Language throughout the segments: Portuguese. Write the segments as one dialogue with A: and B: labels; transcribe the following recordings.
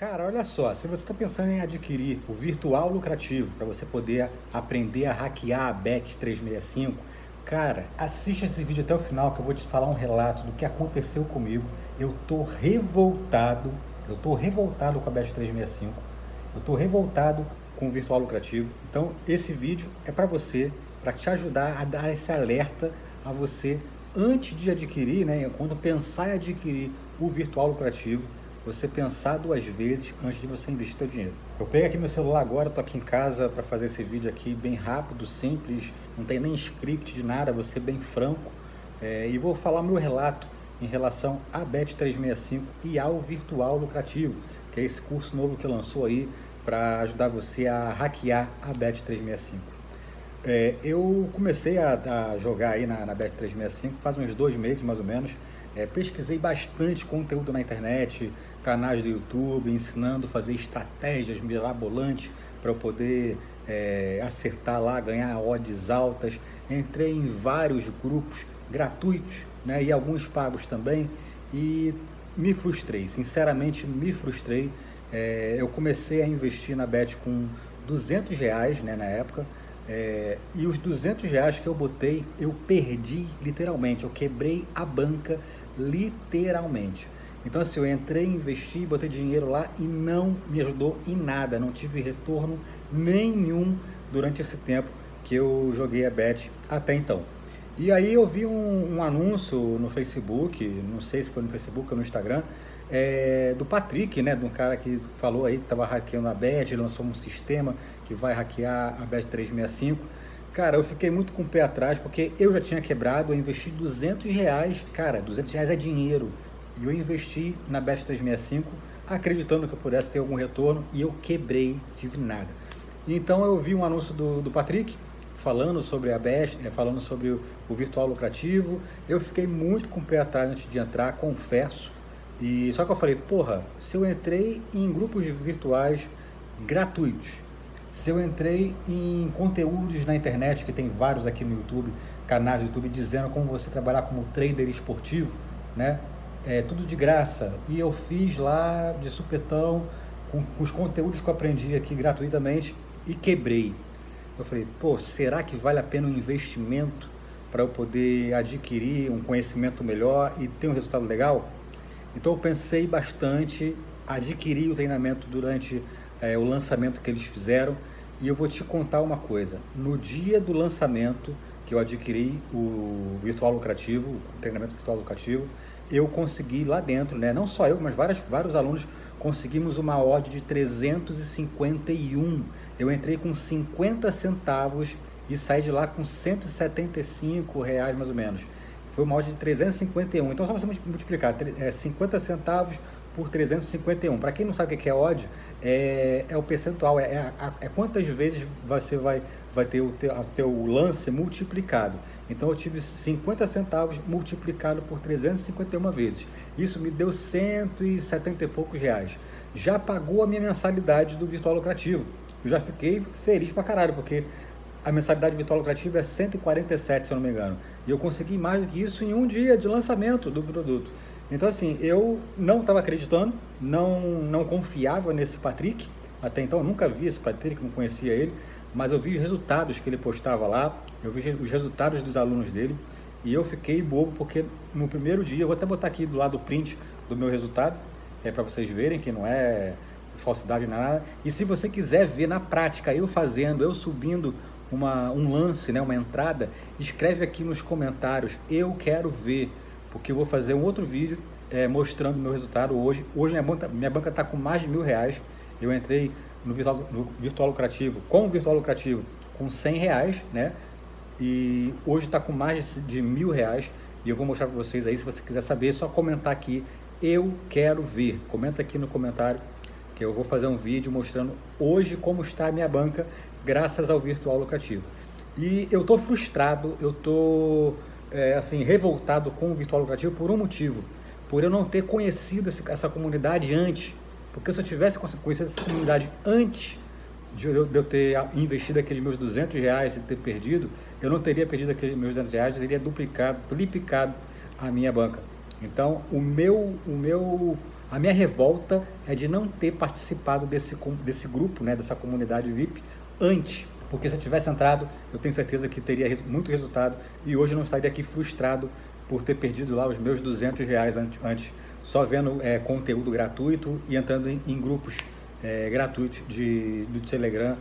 A: Cara, olha só, se você está pensando em adquirir o virtual lucrativo para você poder aprender a hackear a Bet365, cara, assista esse vídeo até o final que eu vou te falar um relato do que aconteceu comigo. Eu tô revoltado, eu tô revoltado com a Bet365, eu tô revoltado com o virtual lucrativo. Então, esse vídeo é para você, para te ajudar a dar esse alerta a você antes de adquirir, né, quando pensar em adquirir o virtual lucrativo, você pensar duas vezes antes de você investir seu dinheiro. Eu peguei aqui meu celular agora, estou aqui em casa para fazer esse vídeo aqui bem rápido, simples, não tem nem script de nada, vou ser bem franco é, e vou falar meu relato em relação à Bet365 e ao virtual lucrativo, que é esse curso novo que lançou aí para ajudar você a hackear a Bet365. É, eu comecei a, a, jogar aí na, na Bet365 faz uns dois meses mais ou menos, é, pesquisei bastante conteúdo na internet, canais do YouTube, ensinando a fazer estratégias mirabolantes para eu poder é, acertar lá, ganhar odds altas. Entrei em vários grupos gratuitos né, e alguns pagos também e me frustrei, sinceramente me frustrei. É, eu comecei a investir na Bet com 200 reais né, na época, é, e os 200 reais que eu botei, eu perdi literalmente, eu quebrei a banca literalmente. Então assim, eu entrei, investi, botei dinheiro lá e não me ajudou em nada, não tive retorno nenhum durante esse tempo que eu joguei a bet até então. E aí eu vi um, um anúncio no Facebook, não sei se foi no Facebook ou no Instagram, é, do Patrick, né, de um cara que falou aí que estava hackeando a Bet, lançou um sistema que vai hackear a Bet 365. Cara, eu fiquei muito com o pé atrás, porque eu já tinha quebrado, eu investi 200 reais. Cara, 200 reais é dinheiro. E eu investi na Bet 365, acreditando que eu pudesse ter algum retorno, e eu quebrei, tive nada. Então eu vi um anúncio do, do Patrick, falando sobre a Bet, é, falando sobre o, o virtual lucrativo. Eu fiquei muito com o pé atrás antes de entrar, confesso. E só que eu falei, porra, se eu entrei em grupos virtuais gratuitos, se eu entrei em conteúdos na internet, que tem vários aqui no YouTube, canais do YouTube, dizendo como você trabalhar como trader esportivo, né? É tudo de graça. E eu fiz lá de supetão, com, com os conteúdos que eu aprendi aqui gratuitamente e quebrei. Eu falei, pô, será que vale a pena um investimento para eu poder adquirir um conhecimento melhor e ter um resultado legal? Então eu pensei bastante, adquiri o treinamento durante é, o lançamento que eles fizeram e eu vou te contar uma coisa. No dia do lançamento que eu adquiri o virtual lucrativo, o treinamento virtual lucrativo, eu consegui lá dentro, né? não só eu, mas vários, vários alunos conseguimos uma odd de 351. Eu entrei com 50 centavos e saí de lá com 175 reais mais ou menos foi uma odd de 351. Então, só você multiplicar é, 50 centavos por 351. Para quem não sabe o que é odd, é, é o percentual, é, é, é, quantas vezes você vai, vai ter o teu, teu lance multiplicado. Então eu tive 50 centavos multiplicado por 351 vezes. Isso me deu 170 e poucos reais. Já pagou a minha mensalidade do virtual lucrativo. Eu já fiquei feliz pra caralho, porque a mensalidade virtual lucrativa é 147, se eu não me engano. E eu consegui mais do que isso em um dia de lançamento do produto. Então, assim, eu não estava acreditando, não, não confiava nesse Patrick. Até então, eu nunca vi esse Patrick, não conhecia ele. Mas eu vi os resultados que ele postava lá, eu vi os resultados dos alunos dele. E eu fiquei bobo, porque no primeiro dia, eu vou até botar aqui do lado o print do meu resultado, é para vocês verem que não é falsidade nada. E se você quiser ver na prática, eu fazendo, eu subindo uma, um lance, né, uma entrada, escreve aqui nos comentários, eu quero ver, porque eu vou fazer um outro vídeo é, mostrando meu resultado hoje. Hoje minha banca está com mais de mil reais. Eu entrei no virtual, no virtual lucrativo, com o virtual lucrativo, com 100 reais, né? E hoje está com mais de mil reais. E eu vou mostrar para vocês aí, se você quiser saber, é só comentar aqui, eu quero ver. Comenta aqui no comentário que eu vou fazer um vídeo mostrando hoje como está a minha banca graças ao virtual lucrativo. E eu estou frustrado, eu estou é, assim, revoltado com o virtual lucrativo por um motivo, por eu não ter conhecido esse, essa comunidade antes, porque se eu tivesse conhecido essa comunidade antes de eu, de eu, ter investido aqueles meus 200 reais e ter perdido, eu não teria perdido aqueles meus 200 reais, eu teria duplicado, triplicado a minha banca. Então, o meu, o meu A minha revolta é de não ter participado desse, desse grupo, né, dessa comunidade VIP antes. Porque se eu tivesse entrado, eu tenho certeza que teria muito resultado. E hoje não estaria aqui frustrado por ter perdido lá os meus 200 reais antes, só vendo é, conteúdo gratuito e entrando em, em grupos é, gratuitos de, do Telegram,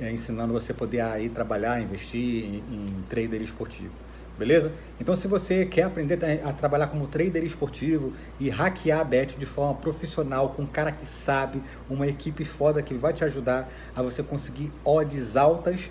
A: é, ensinando você poder aí trabalhar, investir em, em trader esportivo beleza? Então se você quer aprender a trabalhar como trader esportivo e hackear a bet de forma profissional, com um cara que sabe, uma equipe foda que vai te ajudar a você conseguir odds altas,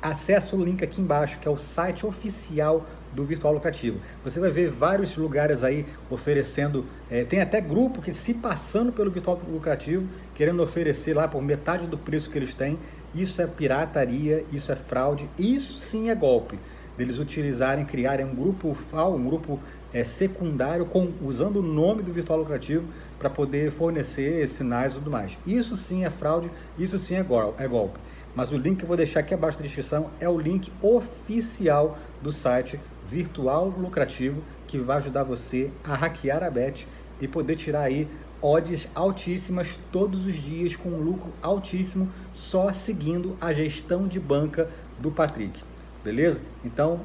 A: acesse o link aqui embaixo, que é o site oficial do Virtual Lucrativo. Você vai ver vários lugares aí oferecendo, é, tem até grupo que se passando pelo Virtual Lucrativo, querendo oferecer lá por metade do preço que eles têm. Isso é pirataria, isso é fraude, isso sim é golpe deles utilizarem, criarem um grupo FAO, um grupo é, secundário, com, usando o nome do virtual lucrativo para poder fornecer sinais e tudo mais. Isso sim é fraude, isso sim é, gol é golpe. Mas o link que eu vou deixar aqui abaixo da descrição é o link oficial do site Virtual Lucrativo, que vai ajudar você a hackear a bet e poder tirar aí odds altíssimas todos os dias com um lucro altíssimo só seguindo a gestão de banca do Patrick beleza? Então,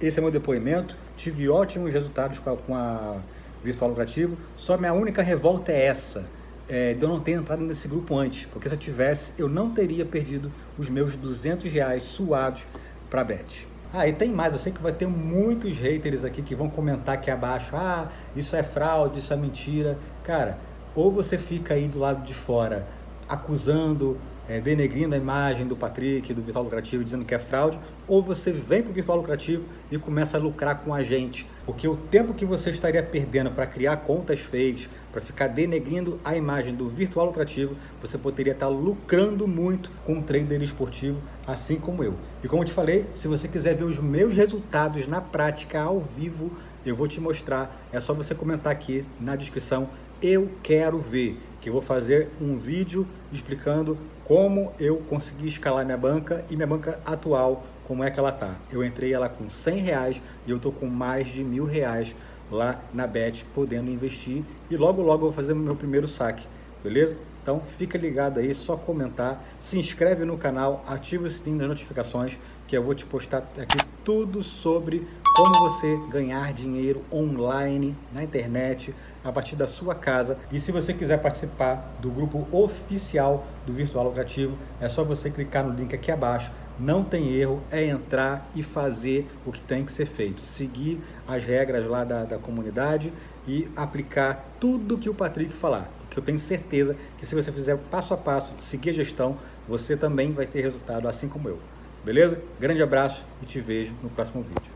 A: esse é meu depoimento. Tive ótimos resultados com a, com a Virtual Lucrativo. Só minha única revolta é essa, é, de eu não ter entrado nesse grupo antes. Porque se eu tivesse, eu não teria perdido os meus 200 reais suados para Bet. Ah, e tem mais, eu sei que vai ter muitos haters aqui que vão comentar aqui abaixo, ah, isso é fraude, isso é mentira. Cara, ou você fica aí do lado de fora acusando é, denegrindo a imagem do Patrick, do Virtual Lucrativo, dizendo que é fraude, ou você vem para o Virtual Lucrativo e começa a lucrar com a gente. Porque o tempo que você estaria perdendo para criar contas fakes, para ficar denegrindo a imagem do Virtual Lucrativo, você poderia estar lucrando muito com um trader esportivo, assim como eu. E como eu te falei, se você quiser ver os meus resultados na prática, ao vivo, eu vou te mostrar. É só você comentar aqui na descrição, eu quero ver, que eu vou fazer um vídeo explicando como eu consegui escalar minha banca e minha banca atual, como é que ela tá. Eu entrei ela com 100 reais e eu tô com mais de mil reais lá na Bet, podendo investir e logo logo eu vou fazer meu primeiro saque, beleza? Então fica ligado aí, só comentar, se inscreve no canal, ativa o sininho das notificações que eu vou te postar aqui tudo sobre como você ganhar dinheiro online na internet a partir da sua casa. E se você quiser participar do grupo oficial do Virtual Lucrativo, é só você clicar no link aqui abaixo. Não tem erro, é entrar e fazer o que tem que ser feito. Seguir as regras lá da, da comunidade e aplicar tudo que o Patrick falar. Que eu tenho certeza que se você fizer passo a passo, seguir a gestão, você também vai ter resultado assim como eu. Beleza? Grande abraço e te vejo no próximo vídeo.